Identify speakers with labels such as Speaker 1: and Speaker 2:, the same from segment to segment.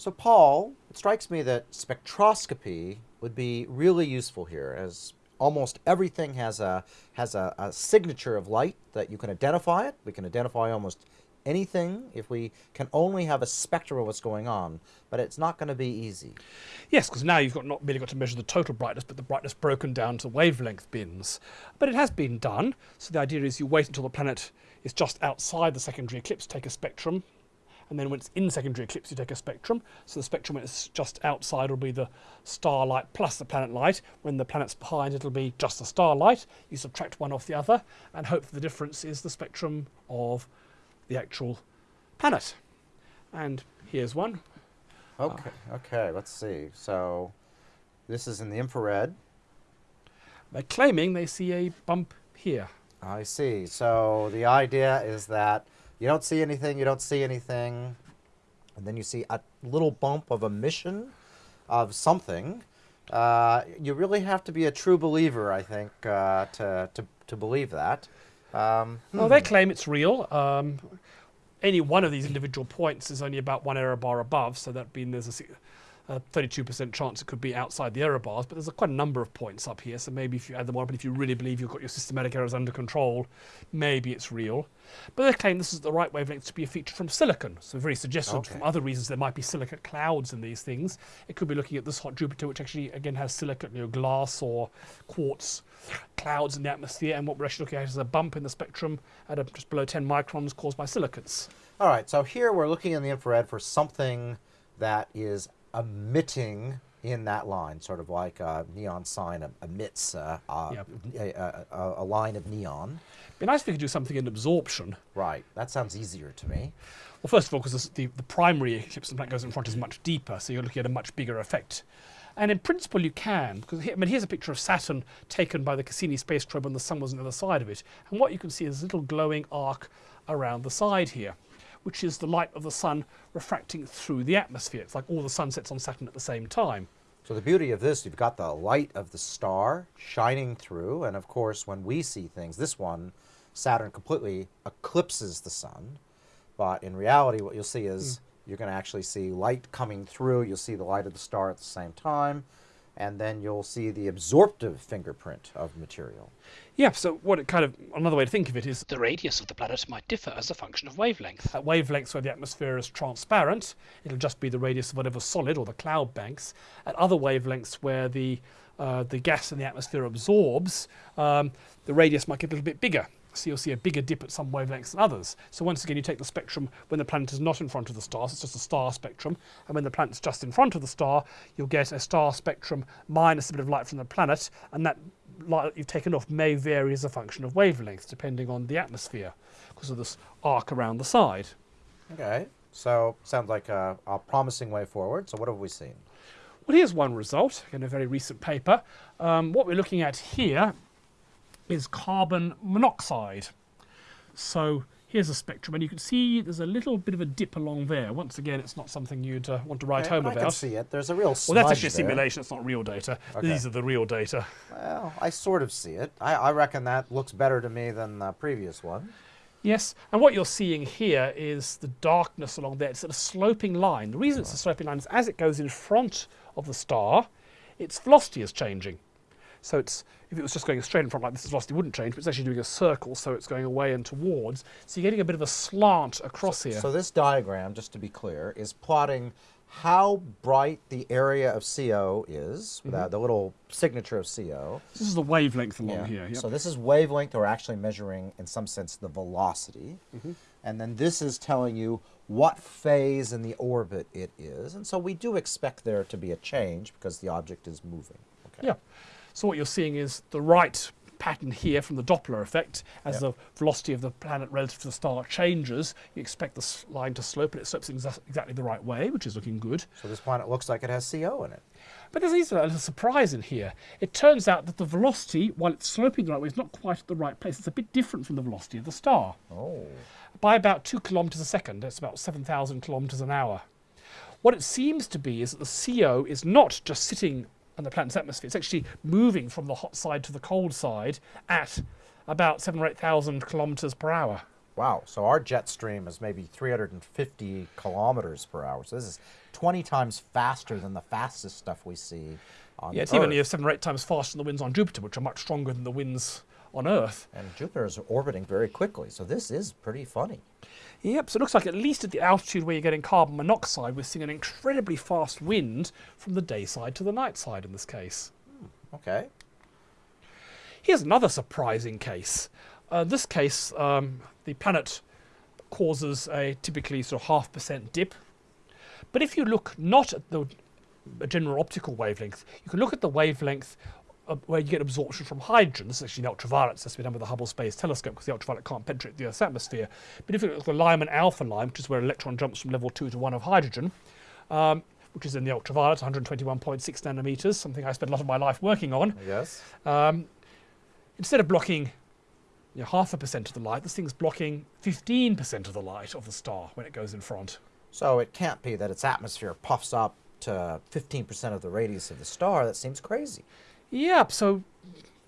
Speaker 1: So, Paul, it strikes me that spectroscopy would be really useful here, as almost everything has a has a, a signature of light that you can identify it. We can identify almost anything if we can only have a spectrum of what's going on, but it's not going to be easy.
Speaker 2: Yes, because now you've got not merely got to measure the total brightness, but the brightness broken down to wavelength bins. But it has been done. So the idea is you wait until the planet is just outside the secondary eclipse, take a spectrum, and then when it's in secondary eclipse you take a spectrum. So the spectrum when it's just outside will be the starlight plus the planet light. When the planet's behind it'll be just the starlight. You subtract one off the other and hope the difference is the spectrum of the actual planet. And here's one.
Speaker 1: Okay, okay, let's see. So this is in the infrared.
Speaker 2: They're claiming they see a bump here.
Speaker 1: I see. So the idea is that you don't see anything, you don't see anything, and then you see a little bump of emission of something. Uh, you really have to be a true believer, I think, uh, to, to, to believe that. Um,
Speaker 2: Well, they claim it's real. Um, any one of these individual points is only about one error bar above, so that being there's a a 32% chance it could be outside the error bars, but there's a quite a number of points up here, so maybe if you add them up, and if you really believe you've got your systematic errors under control, maybe it's real. But they claim this is the right wavelength to be a feature from silicon, so very suggestive
Speaker 1: Okay.
Speaker 2: from other reasons there might be silicate clouds in these things. It could be looking at this hot Jupiter, which actually again has silicate, you know, glass or quartz clouds in the atmosphere, and what we're actually looking at is a bump in the spectrum at a, just below 10 microns caused by silicates.
Speaker 1: All right, so here we're looking in the infrared for something that is emitting in that line, sort of like a neon sign emits uh, uh,
Speaker 2: Yep.
Speaker 1: a, a, a, a line of neon.
Speaker 2: Be nice if we could do something in absorption.
Speaker 1: Right, that sounds easier to me.
Speaker 2: Well, first of all, because the, the primary eclipse that goes in front is much deeper, so you're looking at a much bigger effect. And in principle, you can, because here, I mean, here's a picture of Saturn taken by the Cassini space probe when the sun was on the other side of it. And what you can see is a little glowing arc around the side here, which is the light of the sun refracting through the atmosphere. It's like all the sunsets on Saturn at the same time.
Speaker 1: So the beauty of this, you've got the light of the star shining through, and of course, when we see things, this one, Saturn completely eclipses the sun. But in reality, what you'll see is hmm. you're going to actually see light coming through. You'll see the light of the star at the same time, and then you'll see the absorptive fingerprint of material.
Speaker 2: Yeah, so what it kind of another way to think of it is the radius of the planet might differ as a function of wavelength. At wavelengths where the atmosphere is transparent, it'll just be the radius of whatever solid or the cloud banks. At other wavelengths where the uh, the gas in the atmosphere absorbs, um, the radius might get a little bit bigger. So you'll see a bigger dip at some wavelengths than others. So once again, you take the spectrum when the planet is not in front of the star, so it's just a star spectrum, and when the planet's just in front of the star, you'll get a star spectrum minus a bit of light from the planet, and that light that you've taken off may vary as a function of wavelength, depending on the atmosphere, because of this arc around the side.
Speaker 1: Okay, so sounds like a, a promising way forward. So what have we seen?
Speaker 2: Well, here's one result in a very recent paper. Um, what we're looking at here is carbon monoxide. So here's a spectrum, and you can see there's a little bit of a dip along there. Once again, it's not something you'd uh, want to write home
Speaker 1: I can see it. There's a real
Speaker 2: Well, that's actually a simulation. It's not real data.
Speaker 1: Okay.
Speaker 2: These are the real data.
Speaker 1: Well, I sort of see it. I, I reckon that looks better to me than the previous one.
Speaker 2: Yes, and what you're seeing here is the darkness along there. It's a sloping line. The reason it's a sloping line is as it goes in front of the star, its velocity is changing. So it's if it was just going straight in front like this, the velocity wouldn't change, but it's actually doing a circle, so it's going away and towards. So you're getting a bit of a slant across here.
Speaker 1: So this diagram, just to be clear, is plotting how bright the area of CO is,
Speaker 2: Mm-hmm.
Speaker 1: the, the little signature of CO.
Speaker 2: this is the wavelength along
Speaker 1: Yeah.
Speaker 2: here. Yep.
Speaker 1: So this is wavelength, or actually measuring, in some sense, the velocity.
Speaker 2: Mm-hmm.
Speaker 1: And then this is telling you what phase in the orbit it is. And so we do expect there to be a change because the object is moving. Okay.
Speaker 2: Yeah. So what you're seeing is the right pattern here from the Doppler effect. As
Speaker 1: Yep.
Speaker 2: the velocity of the planet relative to the star changes, you expect the line to slope, and it slopes exa- exactly the right way, which is looking good.
Speaker 1: So this planet looks like it has CO in it.
Speaker 2: But there's a little surprise in here. It turns out that the velocity, while it's sloping the right way, is not quite at the right place. It's a bit different from the velocity of the star.
Speaker 1: Oh.
Speaker 2: By about two kilometres a second, that's about 7,000 kilometres an hour. What it seems to be is that the CO is not just sitting on the planet's atmosphere, it's actually moving from the hot side to the cold side at about seven or 8,000 kilometres per hour.
Speaker 1: Wow. So our jet stream is maybe 350 kilometers per hour. So this is 20 times faster than the fastest stuff we see on
Speaker 2: Yeah, it's
Speaker 1: Earth.
Speaker 2: even seven or eight times faster than the winds on Jupiter, which are much stronger than the winds on Earth.
Speaker 1: And Jupiter is orbiting very quickly. So this is pretty funny.
Speaker 2: Yep, so it looks like at least at the altitude where you're getting carbon monoxide, we're seeing an incredibly fast wind from the day side to the night side in this case.
Speaker 1: Okay.
Speaker 2: Here's another surprising case. Uh, this case, um, the planet causes a typically sort of half percent dip. But if you look not at the general optical wavelength, you can look at the wavelength uh, where you get absorption from hydrogen. This is actually the ultraviolet, so that's been done with the Hubble Space Telescope because the ultraviolet can't penetrate the Earth's atmosphere. But if you look at the Lyman alpha line, which is where an electron jumps from level 2 to 1 of hydrogen, um, which is in the ultraviolet, 121.6 nanometers, something I spent a lot of my life working on.
Speaker 1: Yes.
Speaker 2: Um, instead of blocking you know, half a percent of the light, this thing's blocking 15% of the light of the star when it goes in front.
Speaker 1: So it can't be that its atmosphere puffs up to 15% of the radius of the star. That seems crazy.
Speaker 2: Yep, so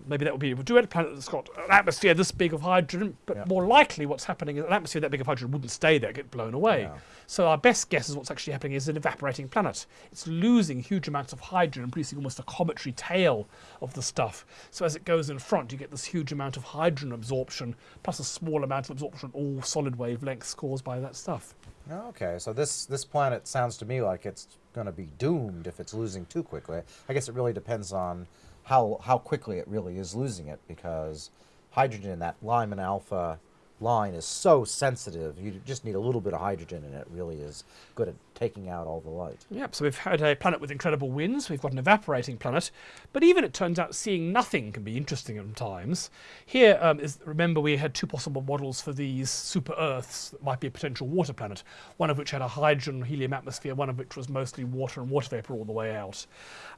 Speaker 2: maybe that would be a do a planet that's got an atmosphere this big of hydrogen, but
Speaker 1: Yeah.
Speaker 2: more likely what's happening is an atmosphere that big of hydrogen wouldn't stay there, get blown away.
Speaker 1: Yeah.
Speaker 2: So our best guess is what's actually happening is an evaporating planet. It's losing huge amounts of hydrogen and producing almost a cometary tail of the stuff. So as it goes in front, you get this huge amount of hydrogen absorption, plus a small amount of absorption, all solid wavelengths caused by that stuff.
Speaker 1: Okay, so this this planet sounds to me like it's going to be doomed if it's losing too quickly. I guess it really depends on how how quickly it really is losing it because hydrogen in that Lyman alpha line is so sensitive. You just need a little bit of hydrogen and it really is good at taking out all the light.
Speaker 2: Yep, so we've had a planet with incredible winds, we've got an evaporating planet, but even it turns out seeing nothing can be interesting at times. Here um, is, remember we had two possible models for these super Earths that might be a potential water planet, one of which had a hydrogen helium atmosphere, one of which was mostly water and water vapor all the way out.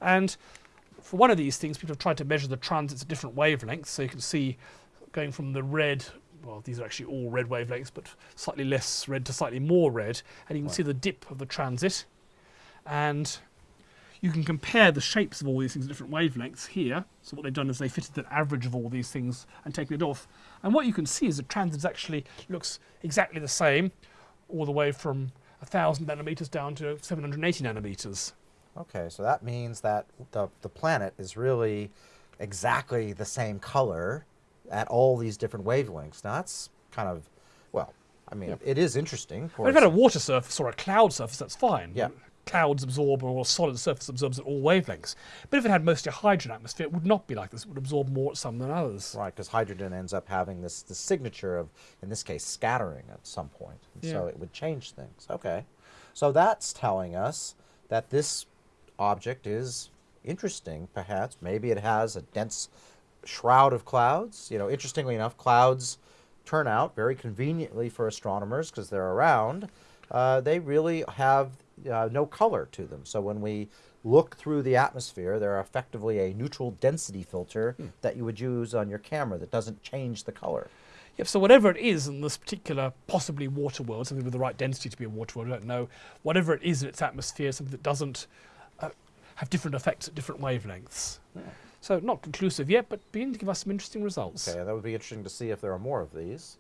Speaker 2: And for one of these things, people have tried to measure the transits at different wavelengths, so you can see going from the red well, these are actually all red wavelengths, but slightly less red to slightly more red, and you can see the dip of the transit and you can compare the shapes of all these things at different wavelengths here. So what they've done is they fitted an average of all these things and taken it off. And what you can see is the transit actually looks exactly the same all the way from 1,000 nanometers down to 780 nanometers.
Speaker 1: Okay, so that means that the the planet is really exactly the same color at all these different wavelengths. Now that's kind of well, I mean,
Speaker 2: Yeah.
Speaker 1: it is interesting.
Speaker 2: If it had a water surface or a cloud surface, that's fine.
Speaker 1: Yeah.
Speaker 2: Clouds absorb, or a solid surface absorbs at all wavelengths. But if it had mostly a hydrogen atmosphere, it would not be like this. It would absorb more at some than others.
Speaker 1: Right, because hydrogen ends up having this, this signature of, in this case, scattering at some point. And So it would change things. Okay. So that's telling us that this object is interesting, perhaps. Maybe it has a dense shroud of clouds. You know, interestingly enough, clouds turn out very conveniently for astronomers because they're around. Uh, they really have uh, no color to them. So when we look through the atmosphere, they're effectively a neutral density filter that you would use on your camera that doesn't change the color.
Speaker 2: Yep, so whatever it is in this particular possibly water world, something with the right density to be a water world, I don't know, whatever it is in its atmosphere, something that doesn't have different effects at different wavelengths. So not conclusive yet, but beginning to give us some interesting results.
Speaker 1: Okay, that would be interesting to see if there are more of these.